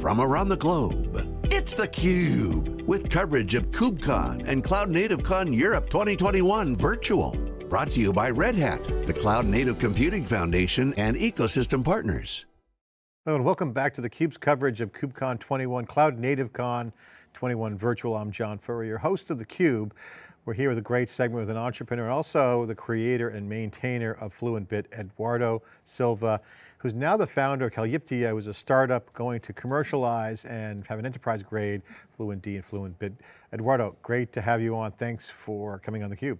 from around the globe. It's theCUBE, with coverage of KubeCon and Cloud Native Con Europe 2021 virtual. Brought to you by Red Hat, the Cloud Native Computing Foundation and ecosystem partners. Hello and welcome back to theCUBE's coverage of KubeCon 21, Cloud Native Con 21 virtual. I'm John Furrier, host of theCUBE. We're here with a great segment with an entrepreneur and also the creator and maintainer of FluentBit, Eduardo Silva who's now the founder of Calyptia, uh, who's a startup going to commercialize and have an enterprise grade FluentD and FluentBit. Eduardo, great to have you on. Thanks for coming on theCUBE.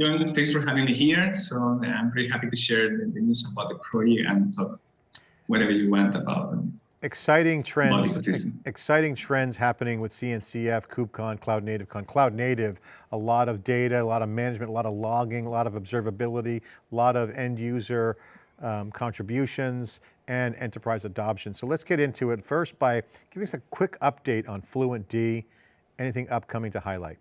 John, thanks for having me here. So I'm very happy to share the, news about the project and talk whatever you want about them exciting trends, exciting trends happening with CNCF, KubeCon, Cloud Native Con. Cloud Native, a lot of data, a lot of management, a lot of logging, a lot of observability, a lot of end user um, contributions and enterprise adoption. So let's get into it first by giving us a quick update on FluentD, anything upcoming to highlight.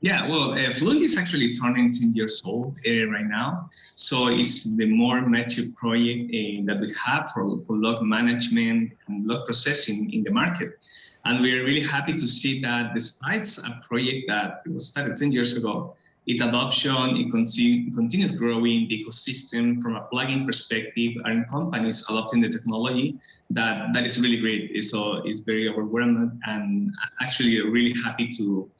Yeah, well, uh, is actually turning 10 years old uh, right now. So it's the more mature project uh, that we have for, for log management and log processing in the market. And we are really happy to see that despite a project that was started 10 years ago, its adoption, it continue, continues growing, the ecosystem from a plugin perspective, and companies adopting the technology, that, that is really great. So it's very overwhelming and actually really happy to,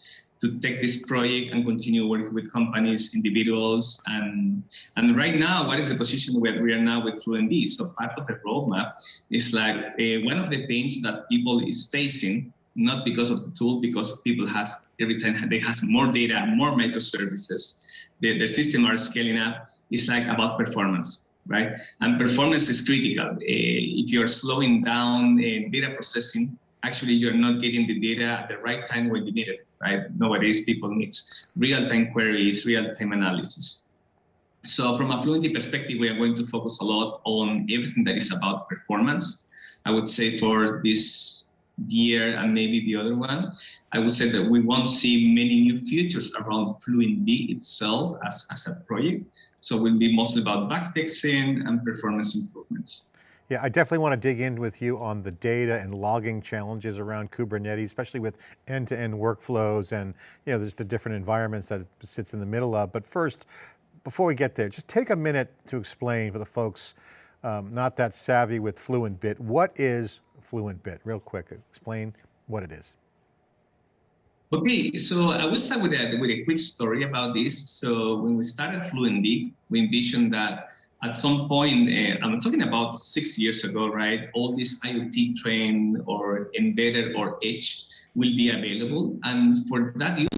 to take this project and continue working with companies, individuals, and and right now, what is the position where we are now with FluentD? So part of the roadmap is like uh, one of the pains that people is facing, not because of the tool, because people has every time they have more data, more microservices, the, the system are scaling up. It's like about performance right? And performance is critical. Uh, if you're slowing down uh, data processing, actually you're not getting the data at the right time when you need it right? Nowadays, people need real-time queries, real-time analysis. So from a FluentD perspective, we are going to focus a lot on everything that is about performance. I would say for this year and maybe the other one, I would say that we won't see many new features around FluentD itself as, as a project. So we'll be mostly about backfixing and performance improvements. Yeah, I definitely want to dig in with you on the data and logging challenges around Kubernetes, especially with end-to-end -end workflows and you know, there's the different environments that it sits in the middle of. But first, before we get there, just take a minute to explain for the folks um, not that savvy with FluentBit, what is FluentBit? Real quick, explain what it is. Okay, so I will start with a, with a quick story about this. So when we started FluentD, we envisioned that at some point, uh, I'm talking about six years ago, right? All this IoT train or embedded or edge will be available. And for that use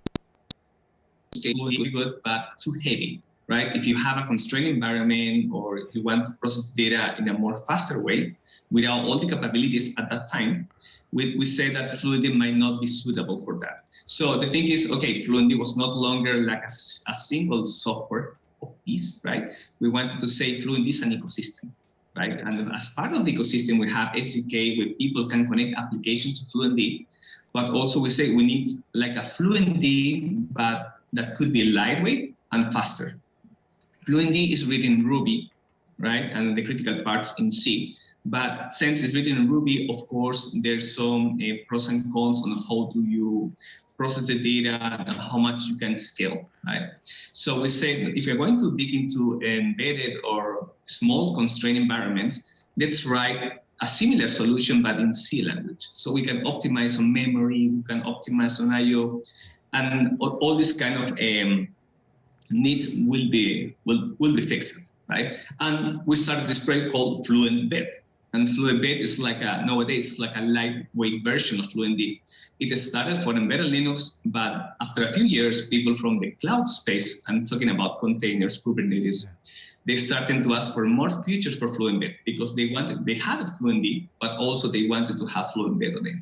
case, will be good, but too heavy, right? If you have a constrained environment or if you want to process data in a more faster way, without all the capabilities at that time, we, we say that FluentD might not be suitable for that. So the thing is, okay, FluentD was not longer like a, a single software of this, right? We wanted to say Fluent is an ecosystem, right? And as part of the ecosystem, we have SDK where people can connect applications to FluentD, but also we say we need like a FluentD, but that could be lightweight and faster. FluentD is written in Ruby, right? And the critical parts in C. But since it's written in Ruby, of course, there's some uh, pros and cons on how do you process the data and how much you can scale, right? So we say if you're going to dig into embedded or small constrained environments, let's write a similar solution, but in C language. So we can optimize on memory, we can optimize on IO, and all, all these kind of um, needs will be will will be fixed, right? And we started this project called FluentBit. And FluentBit is like a, nowadays, like a lightweight version of FluentD. It started for embedded Linux, but after a few years, people from the cloud space, I'm talking about containers, Kubernetes, they started to ask for more features for FluentBit because they wanted, they had FluentD, but also they wanted to have FluentBit on it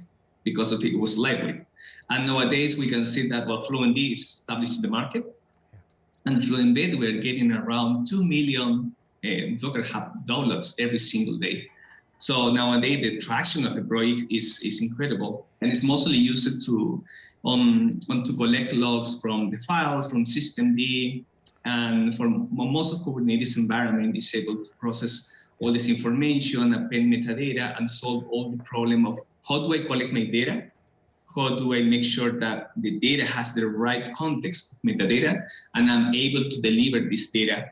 because of it was lightweight. And nowadays we can see that well, FluentD is established in the market. And FluentBit, we're getting around 2 million Docker Hub downloads every single day. So nowadays the traction of the project is, is incredible and it's mostly used to, um, to collect logs from the files, from systemd, and for most of Kubernetes environment is able to process all this information, append metadata, and solve all the problem of how do I collect my data? How do I make sure that the data has the right context metadata, and I'm able to deliver this data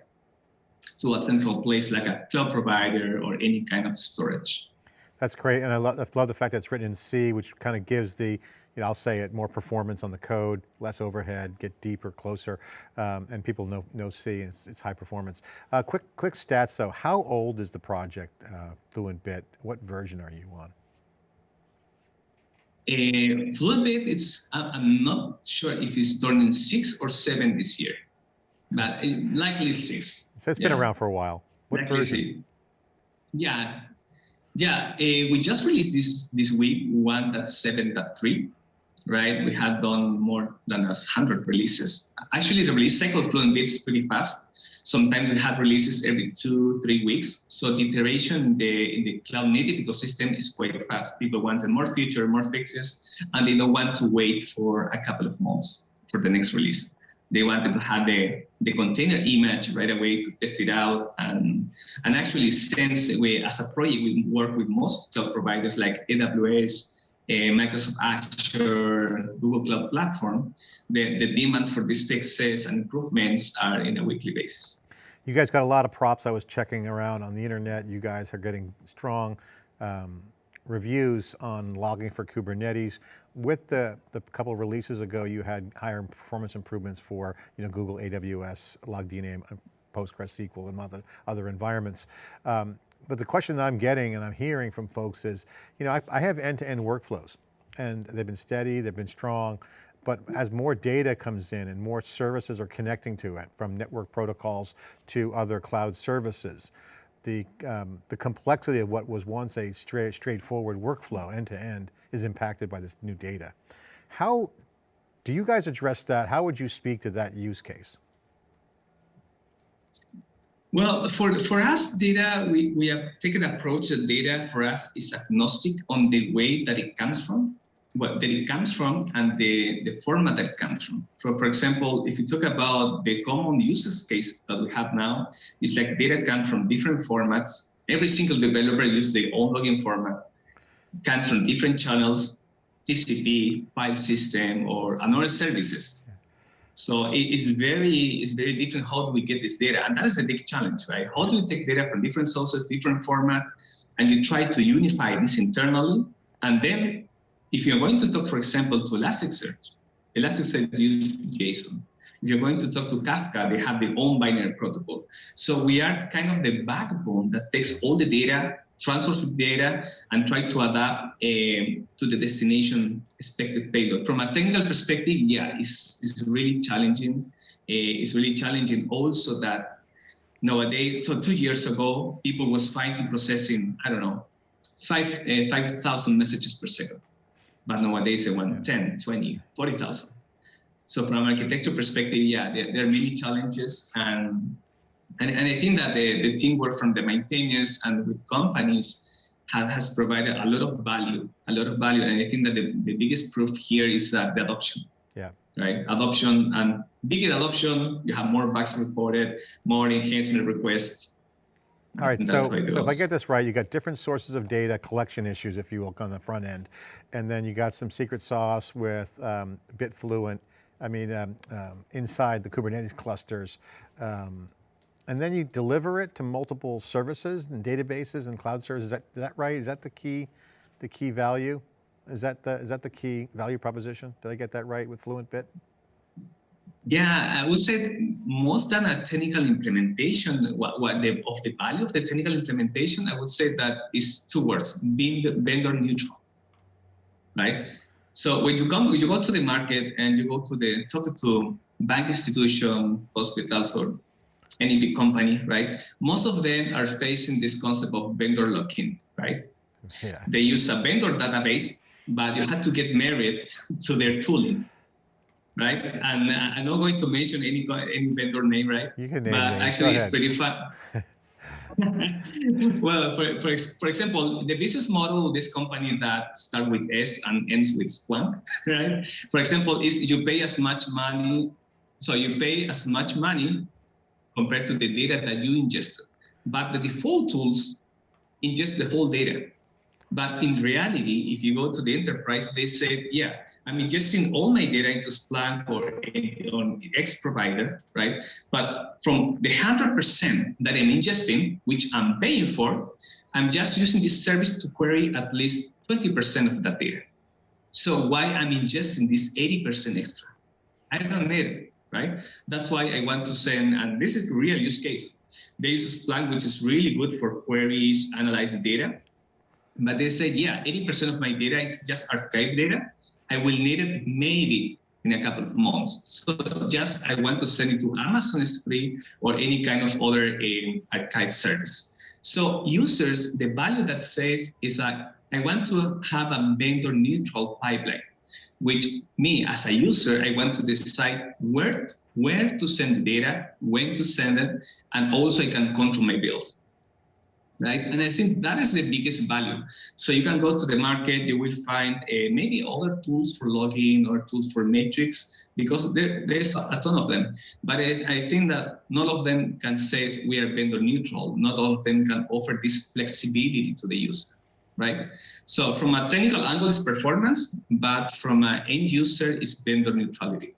to a central place like a cloud provider or any kind of storage. That's great, and I love, I love the fact that it's written in C, which kind of gives the, you know, I'll say it, more performance on the code, less overhead, get deeper, closer, um, and people know, know C, and it's, it's high performance. Uh, quick, quick stats though, how old is the project, uh, FluentBit? What version are you on? Uh, FluentBit, it's, I'm not sure if it's turning six or seven this year, but likely six. So it's yeah. been around for a while. What likely version? Six. Yeah, yeah, uh, we just released this this week 1.7.3, right? We have done more than a 100 releases. Actually, the release cycle of FluentBit is pretty fast. Sometimes we have releases every two, three weeks. So the iteration in the, in the cloud native ecosystem is quite fast. People want more features, more fixes, and they don't want to wait for a couple of months for the next release. They wanted to have the, the container image right away to test it out. And, and actually, since we, as a project, we work with most cloud providers like AWS, Microsoft Azure, Google Cloud Platform, the, the demand for these fixes and improvements are in a weekly basis. You guys got a lot of props. I was checking around on the internet. You guys are getting strong um, reviews on logging for Kubernetes. With the, the couple of releases ago, you had higher performance improvements for you know, Google AWS, LogDNA, PostgreSQL and other, other environments. Um, but the question that I'm getting and I'm hearing from folks is, you know, I, I have end-to-end -end workflows and they've been steady, they've been strong, but as more data comes in and more services are connecting to it, from network protocols to other cloud services, the, um, the complexity of what was once a straight, straightforward workflow end to end is impacted by this new data. How do you guys address that? How would you speak to that use case? Well, for, for us, data, we, we have taken an approach that data for us is agnostic on the way that it comes from what that it comes from and the, the format that comes from. For, for example, if you talk about the common uses case that we have now, it's like data comes from different formats. Every single developer uses their own login format, comes from different channels, TCP, file system, or another services. So it is very, it's very different. How do we get this data? And that is a big challenge, right? How do you take data from different sources, different format, and you try to unify this internally, and then if you're going to talk, for example, to Elasticsearch, Elasticsearch uses JSON. If you're going to talk to Kafka, they have their own binary protocol. So we are kind of the backbone that takes all the data, transfers the data, and try to adapt uh, to the destination expected payload. From a technical perspective, yeah, it's, it's really challenging. Uh, it's really challenging also that nowadays, so two years ago, people was fighting processing, I don't know, five uh, 5,000 messages per second but nowadays they want 10, 20, 40,000. So from an architecture perspective, yeah, there, there, are many challenges. And, and, and I think that the, the teamwork from the maintainers and with companies has, has provided a lot of value, a lot of value. And I think that the, the biggest proof here is that the adoption. Yeah. Right. Adoption and bigger adoption, you have more bugs reported, more enhancement requests, all right, so, so if I get this right, you got different sources of data, collection issues, if you will, on the front end. And then you got some secret sauce with um, Bitfluent, I mean, um, um, inside the Kubernetes clusters. Um, and then you deliver it to multiple services and databases and cloud services. Is that, is that right? Is that the key, the key value? Is that the, is that the key value proposition? Did I get that right with FluentBit? Yeah, I would say most than a technical implementation, what, what the, of the value of the technical implementation, I would say that is two words, being vendor neutral, right? So when you come, when you go to the market and you go to the, talk to bank institution, hospitals, or any big company, right? Most of them are facing this concept of vendor lock-in, right? Yeah. They use a vendor database, but you have to get married to their tooling right? And uh, I'm not going to mention any any vendor name, right? You can name But actually, it's pretty fun. well, for, for, for example, the business model of this company that start with S and ends with Splunk, right? For example, is you pay as much money, so you pay as much money compared to the data that you ingested. but the default tools ingest the whole data. But in reality, if you go to the enterprise, they say, yeah, I'm ingesting all my data into Splunk or on X provider, right? But from the 100% that I'm ingesting, which I'm paying for, I'm just using this service to query at least 20% of that data. So why I'm ingesting this 80% extra? I don't need it, right? That's why I want to send, and this is real use cases. They use Splunk, which is really good for queries, analyze the data. But they said, yeah, 80% of my data is just archive data. I will need it maybe in a couple of months. So just I want to send it to Amazon S3 or any kind of other uh, archive service. So users, the value that says is that I want to have a vendor neutral pipeline, which me as a user, I want to decide where, where to send the data, when to send it, and also I can control my bills right? And I think that is the biggest value. So you can go to the market, you will find uh, maybe other tools for logging or tools for metrics because there, there's a, ton of them. But I, I, think that none of them can say we are vendor neutral. Not all of them can offer this flexibility to the user, right? So from a technical angle, it's performance, but from an end user, it's vendor neutrality.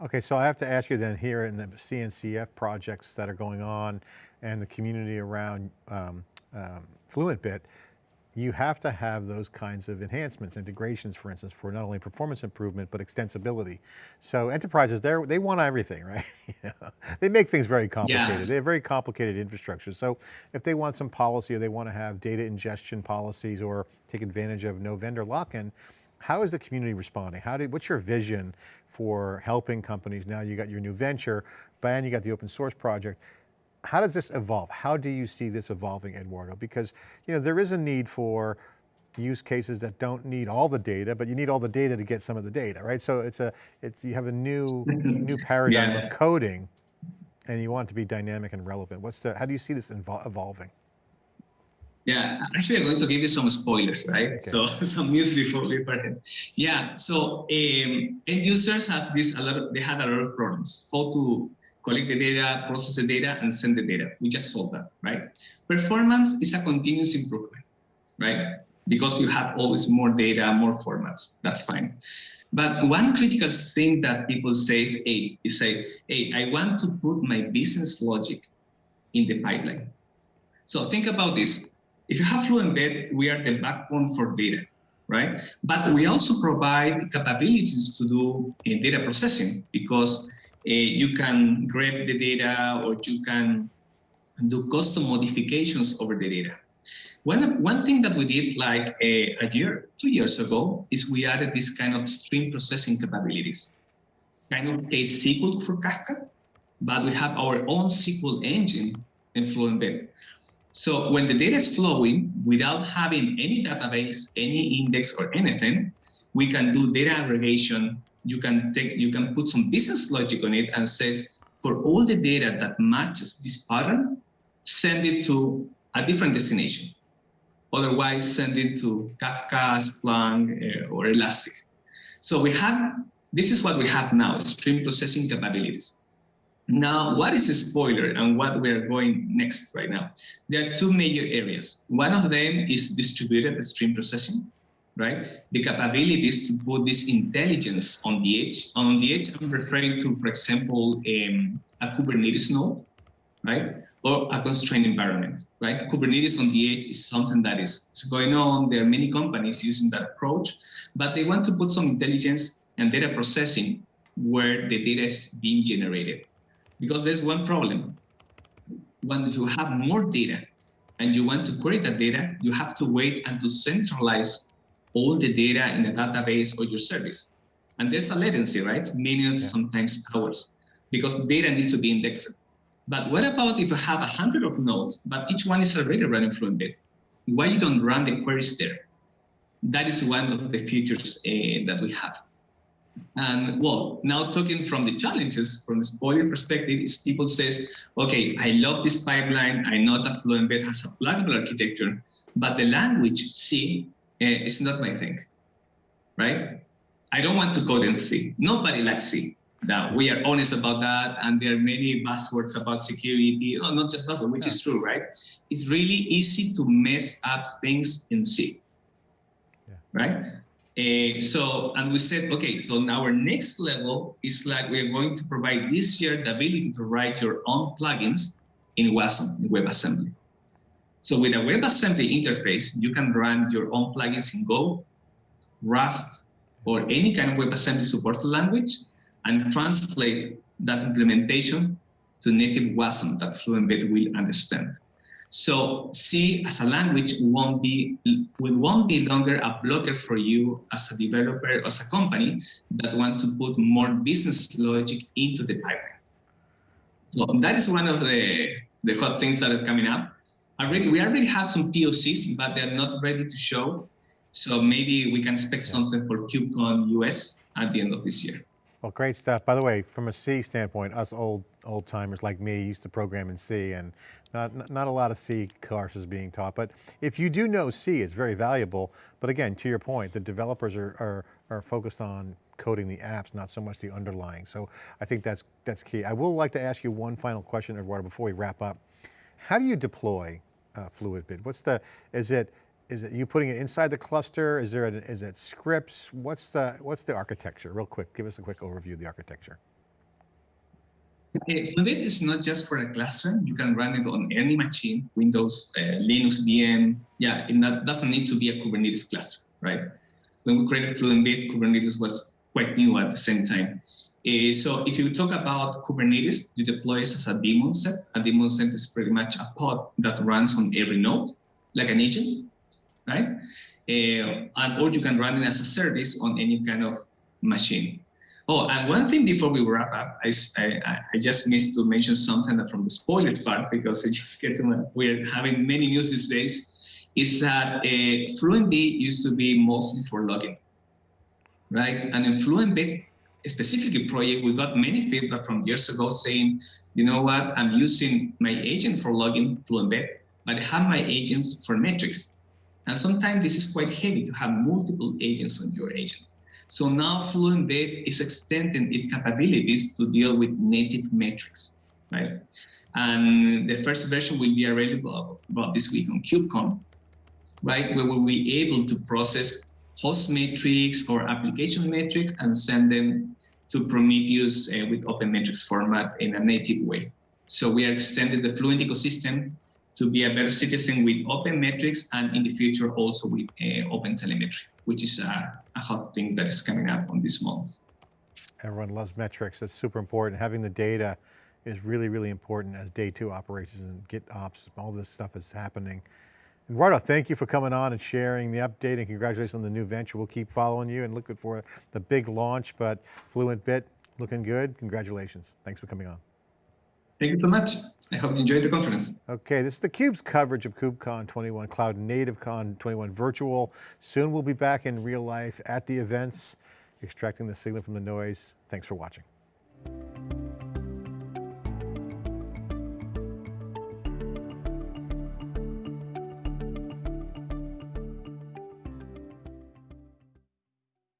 Okay, so I have to ask you then here in the CNCF projects that are going on, and the community around um, um, FluentBit, you have to have those kinds of enhancements, integrations, for instance, for not only performance improvement, but extensibility. So enterprises, they they want everything, right? they make things very complicated. Yeah. They have very complicated infrastructure. So if they want some policy or they want to have data ingestion policies or take advantage of no vendor lock-in, how is the community responding? How did, what's your vision for helping companies? Now you got your new venture, and you got the open source project how does this evolve? How do you see this evolving, Eduardo? Because you know there is a need for use cases that don't need all the data, but you need all the data to get some of the data, right? So it's a, it's, you have a new, new paradigm yeah. of coding and you want it to be dynamic and relevant. What's the, how do you see this evolving? Yeah, actually I'm going to give you some spoilers, right? Okay. So some news before we start. Yeah, so um, end users has this, a lot of, they had a lot of problems. How to collect the data, process the data, and send the data. We just solved that, right? Performance is a continuous improvement, right? Because you have always more data, more formats, that's fine. But one critical thing that people say is, hey, you say, hey, I want to put my business logic in the pipeline. So think about this. If you have FluentBit, we are the backbone for data, right? But we also provide capabilities to do in data processing because Eh, you can grab the data or you can do custom modifications over the data. One, one thing that we did like a, a, year, two years ago, is we added this kind of stream processing capabilities. Kind of a SQL for Kafka, but we have our own SQL engine in FluentBit. So when the data is flowing without having any database, any index or anything, we can do data aggregation, you can take, you can put some business logic on it and says, for all the data that matches this pattern, send it to a different destination. Otherwise, send it to Kafka, Splunk, uh, or Elastic. So we have, this is what we have now, stream processing capabilities. Now, what is a spoiler and what we are going next right now? There are two major areas. One of them is distributed stream processing right? The capabilities to put this intelligence on the edge. On the edge, I'm referring to, for example, um, a Kubernetes node, right? Or a constrained environment, right? Kubernetes on the edge is something that is, going on. There are many companies using that approach, but they want to put some intelligence and data processing where the data is being generated. Because there's one problem. Once you have more data and you want to query that data, you have to wait and to centralize all the data in a database or your service. And there's a latency, right? Minutes, yeah. sometimes hours, because data needs to be indexed. But what about if you have a hundred of nodes, but each one is already running FluentBit? Why you don't run the queries there? That is one of the features uh, that we have. And well, now talking from the challenges, from the spoiler perspective, is people says, okay, I love this pipeline. I know that FluentBit has a pluggable architecture, but the language C it's not my thing, right? I don't want to code in C. Nobody likes C. that we are honest about that, and there are many buzzwords about security. Oh, not just buzzwords, which yeah. is true, right? It's really easy to mess up things in C, yeah. right? Uh, so, and we said, okay, so now our next level is like we're going to provide this year the ability to write your own plugins in WASM, in WebAssembly. So with a WebAssembly interface, you can run your own plugins in Go, Rust, or any kind of WebAssembly supported language, and translate that implementation to native WASM that FluentBit will understand. So C as a language won't be won't be longer a blocker for you as a developer or as a company that want to put more business logic into the pipeline. So that is one of the the hot things that are coming up. Already, we already have some POCs, but they're not ready to show. So maybe we can expect something for KubeCon US at the end of this year. Well, great stuff. By the way, from a C standpoint, us old old timers like me used to program in C and not, not a lot of C courses is being taught, but if you do know C, it's very valuable. But again, to your point, the developers are, are, are focused on coding the apps, not so much the underlying. So I think that's, that's key. I will like to ask you one final question, Eduardo, before we wrap up. How do you deploy uh, Bit, What's the, is it, is it you putting it inside the cluster? Is there, a, is it scripts? What's the, what's the architecture? Real quick, give us a quick overview of the architecture. Okay, Fluentd is not just for a cluster. You can run it on any machine, Windows, uh, Linux, VM. Yeah, it not, doesn't need to be a Kubernetes cluster, right? When we created FluentBit, Kubernetes was quite new at the same time. Uh, so if you talk about Kubernetes, you deploy it as a daemon set. A daemon set is pretty much a pod that runs on every node, like an agent right? Uh, and or you can run it as a service on any kind of machine. Oh, and one thing before we wrap up, I, I, I just missed to mention something from the spoilers part because it just gets we're having many news these days. Is that uh, FluentD used to be mostly for logging, right? And in FluentBit specifically project, we got many feedback from years ago saying, you know what, I'm using my agent for logging FluentBit, but I have my agents for metrics. And sometimes this is quite heavy to have multiple agents on your agent. So now FluentBit is extending its capabilities to deal with native metrics, right? And the first version will be available about this week on KubeCon, right? Where we'll be able to process host metrics or application metrics and send them to Prometheus uh, with Open Metrics format in a native way. So we are extending the Fluent ecosystem to be a better citizen with open metrics and in the future also with uh, open telemetry, which is a, a, hot thing that is coming up on this month. Everyone loves metrics. That's super important. Having the data is really, really important as day two operations and GitOps, all this stuff is happening. Eduardo, thank you for coming on and sharing the update and congratulations on the new venture. We'll keep following you and looking for the big launch, but Fluent Bit looking good. Congratulations. Thanks for coming on. Thank you so much. I hope you enjoyed the conference. Okay, this is theCUBE's coverage of KubeCon 21, Cloud Native Con 21 virtual. Soon we'll be back in real life at the events, extracting the signal from the noise. Thanks for watching.